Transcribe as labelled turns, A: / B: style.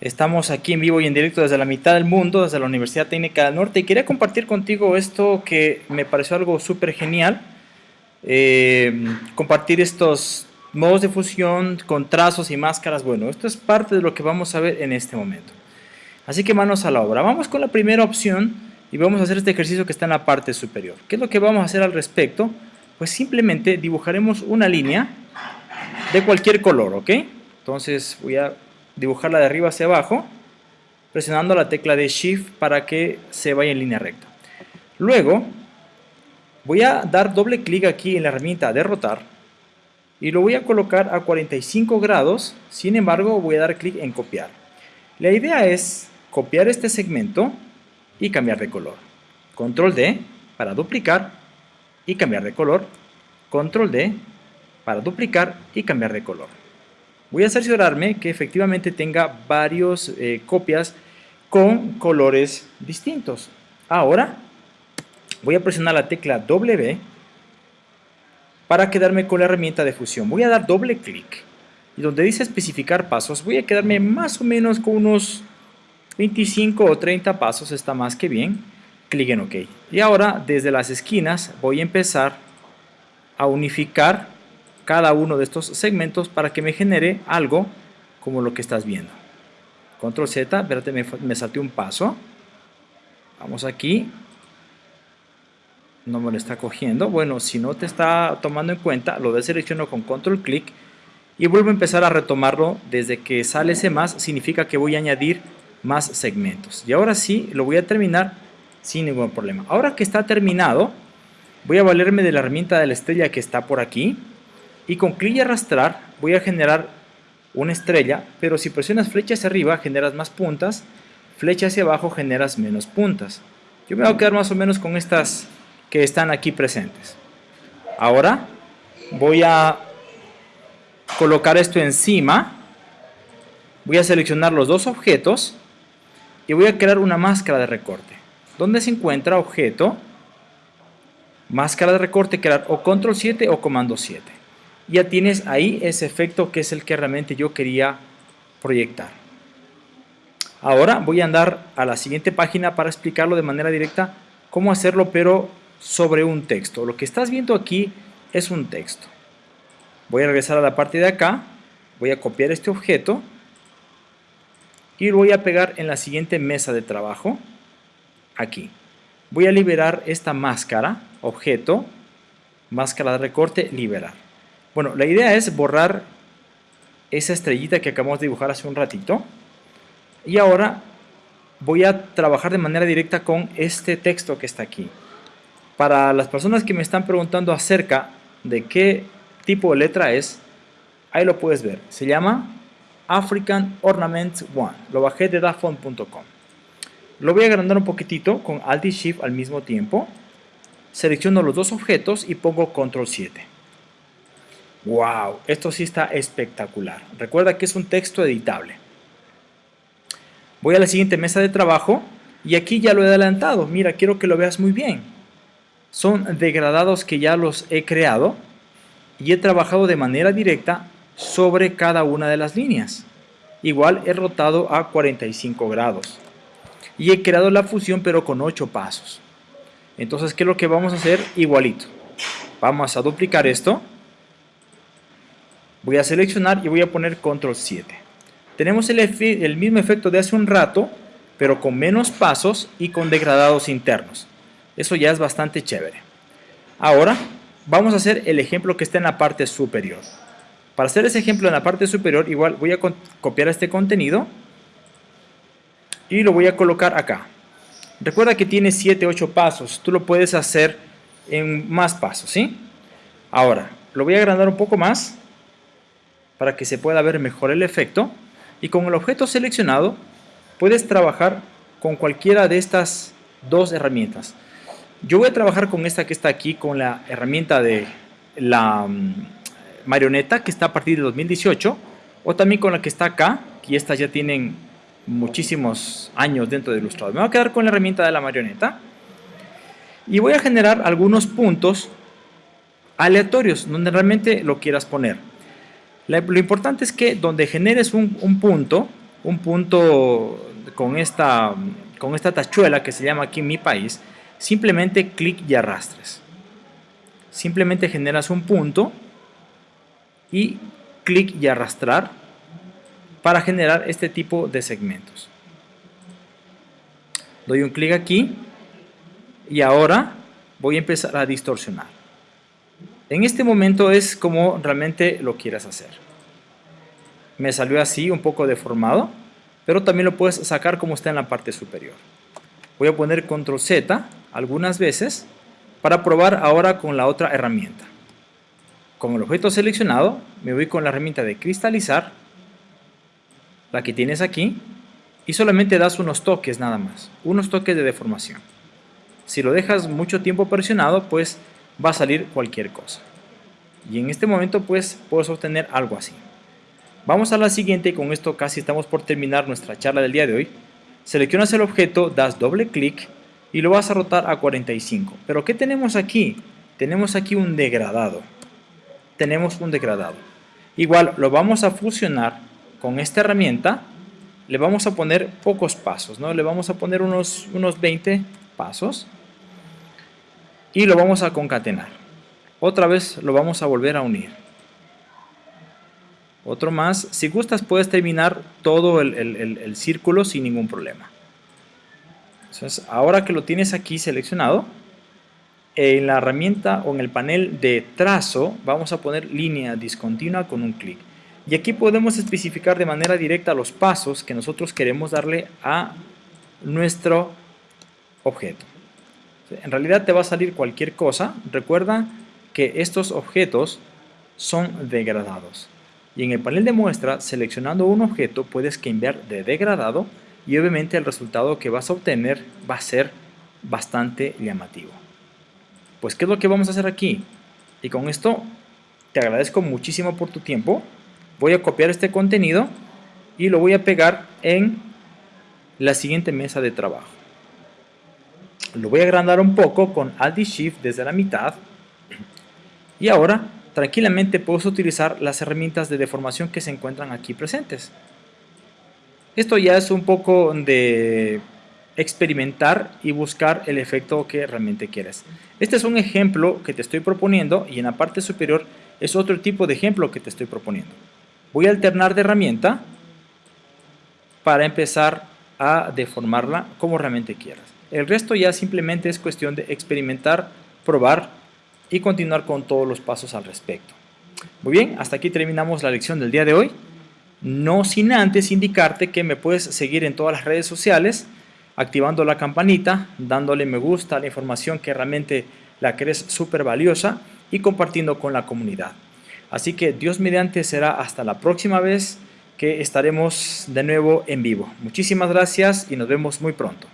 A: Estamos aquí en vivo y en directo desde la mitad del mundo, desde la Universidad Técnica del Norte y quería compartir contigo esto que me pareció algo súper genial. Eh, compartir estos modos de fusión con trazos y máscaras. Bueno, esto es parte de lo que vamos a ver en este momento. Así que manos a la obra. Vamos con la primera opción y vamos a hacer este ejercicio que está en la parte superior. ¿Qué es lo que vamos a hacer al respecto? Pues simplemente dibujaremos una línea de cualquier color, ¿ok? Entonces voy a dibujarla de arriba hacia abajo, presionando la tecla de Shift para que se vaya en línea recta. Luego, voy a dar doble clic aquí en la herramienta de rotar y lo voy a colocar a 45 grados, sin embargo voy a dar clic en copiar. La idea es copiar este segmento y cambiar de color. Control D para duplicar y cambiar de color. Control D para duplicar y cambiar de color. Voy a cerciorarme que efectivamente tenga varios eh, copias con colores distintos. Ahora voy a presionar la tecla W para quedarme con la herramienta de fusión. Voy a dar doble clic y donde dice especificar pasos voy a quedarme más o menos con unos 25 o 30 pasos, está más que bien. Clic en OK. Y ahora desde las esquinas voy a empezar a unificar cada uno de estos segmentos para que me genere algo como lo que estás viendo. Control Z, espérate, me, me salté un paso. Vamos aquí. No me lo está cogiendo. Bueno, si no te está tomando en cuenta, lo deselecciono con control clic y vuelvo a empezar a retomarlo desde que sale ese más, significa que voy a añadir más segmentos. Y ahora sí, lo voy a terminar sin ningún problema. Ahora que está terminado, voy a valerme de la herramienta de la estrella que está por aquí y con clic y arrastrar voy a generar una estrella, pero si presionas flecha hacia arriba generas más puntas, flecha hacia abajo generas menos puntas. Yo me voy a quedar más o menos con estas que están aquí presentes. Ahora voy a colocar esto encima, voy a seleccionar los dos objetos y voy a crear una máscara de recorte. ¿Dónde se encuentra objeto? Máscara de recorte, crear o control 7 o comando 7 ya tienes ahí ese efecto que es el que realmente yo quería proyectar. Ahora voy a andar a la siguiente página para explicarlo de manera directa cómo hacerlo pero sobre un texto. Lo que estás viendo aquí es un texto. Voy a regresar a la parte de acá, voy a copiar este objeto y lo voy a pegar en la siguiente mesa de trabajo, aquí. Voy a liberar esta máscara, objeto, máscara de recorte, liberar. Bueno, la idea es borrar esa estrellita que acabamos de dibujar hace un ratito. Y ahora voy a trabajar de manera directa con este texto que está aquí. Para las personas que me están preguntando acerca de qué tipo de letra es, ahí lo puedes ver. Se llama African Ornaments One. Lo bajé de dafont.com. Lo voy a agrandar un poquitito con Alt y Shift al mismo tiempo. Selecciono los dos objetos y pongo Control 7. ¡Wow! Esto sí está espectacular. Recuerda que es un texto editable. Voy a la siguiente mesa de trabajo y aquí ya lo he adelantado. Mira, quiero que lo veas muy bien. Son degradados que ya los he creado y he trabajado de manera directa sobre cada una de las líneas. Igual he rotado a 45 grados. Y he creado la fusión pero con 8 pasos. Entonces, ¿qué es lo que vamos a hacer? Igualito. Vamos a duplicar esto Voy a seleccionar y voy a poner control 7. Tenemos el, el mismo efecto de hace un rato, pero con menos pasos y con degradados internos. Eso ya es bastante chévere. Ahora vamos a hacer el ejemplo que está en la parte superior. Para hacer ese ejemplo en la parte superior, igual voy a copiar este contenido y lo voy a colocar acá. Recuerda que tiene 7, 8 pasos. Tú lo puedes hacer en más pasos, ¿sí? Ahora, lo voy a agrandar un poco más para que se pueda ver mejor el efecto y con el objeto seleccionado puedes trabajar con cualquiera de estas dos herramientas. Yo voy a trabajar con esta que está aquí, con la herramienta de la mm, marioneta que está a partir de 2018 o también con la que está acá, que estas ya tienen muchísimos años dentro de Illustrator. Me voy a quedar con la herramienta de la marioneta y voy a generar algunos puntos aleatorios donde realmente lo quieras poner lo importante es que donde generes un, punto, un punto con esta, con esta tachuela que se llama aquí mi país, simplemente clic y arrastres. Simplemente generas un punto y clic y arrastrar para generar este tipo de segmentos. Doy un clic aquí y ahora voy a empezar a distorsionar. En este momento es como realmente lo quieras hacer. Me salió así, un poco deformado, pero también lo puedes sacar como está en la parte superior. Voy a poner control Z algunas veces para probar ahora con la otra herramienta. Con el objeto seleccionado, me voy con la herramienta de cristalizar, la que tienes aquí, y solamente das unos toques nada más, unos toques de deformación. Si lo dejas mucho tiempo presionado, pues va a salir cualquier cosa. Y en este momento pues puedes obtener algo así. Vamos a la siguiente y con esto casi estamos por terminar nuestra charla del día de hoy. Seleccionas el objeto, das doble clic y lo vas a rotar a 45. Pero ¿qué tenemos aquí? Tenemos aquí un degradado. Tenemos un degradado. Igual lo vamos a fusionar con esta herramienta. Le vamos a poner pocos pasos, ¿no? Le vamos a poner unos, unos 20 pasos. Y lo vamos a concatenar. Otra vez lo vamos a volver a unir. Otro más. Si gustas puedes terminar todo el, círculo sin ningún problema. Entonces, ahora que lo tienes aquí seleccionado, en la herramienta o en el panel de trazo vamos a poner línea discontinua con un clic. Y aquí podemos especificar de manera directa los pasos que nosotros queremos darle a nuestro objeto. En realidad te va a salir cualquier cosa. Recuerda que estos objetos son degradados. Y en el panel de muestra, seleccionando un objeto, puedes cambiar de degradado y obviamente el resultado que vas a obtener va a ser bastante llamativo. Pues, ¿qué es lo que vamos a hacer aquí? Y con esto te agradezco muchísimo por tu tiempo. Voy a copiar este contenido y lo voy a pegar en la siguiente mesa de trabajo. Lo voy a agrandar un poco con Alt y Shift desde la mitad y ahora, tranquilamente puedes utilizar las herramientas de deformación que se encuentran aquí presentes. Esto ya es un poco de experimentar y buscar el efecto que realmente quieres. Este es un ejemplo que te estoy proponiendo y en la parte superior es otro tipo de ejemplo que te estoy proponiendo. Voy a alternar de herramienta para empezar a deformarla como realmente quieras. El resto ya simplemente es cuestión de experimentar, probar y continuar con todos los pasos al respecto. Muy bien, hasta aquí terminamos la lección del día de hoy. No sin antes indicarte que me puedes seguir en todas las redes sociales, activando la campanita, dándole me gusta a la información que realmente la crees súper valiosa y compartiendo con la comunidad. Así que Dios mediante será hasta la próxima vez que estaremos de nuevo en vivo. Muchísimas gracias y nos vemos muy pronto.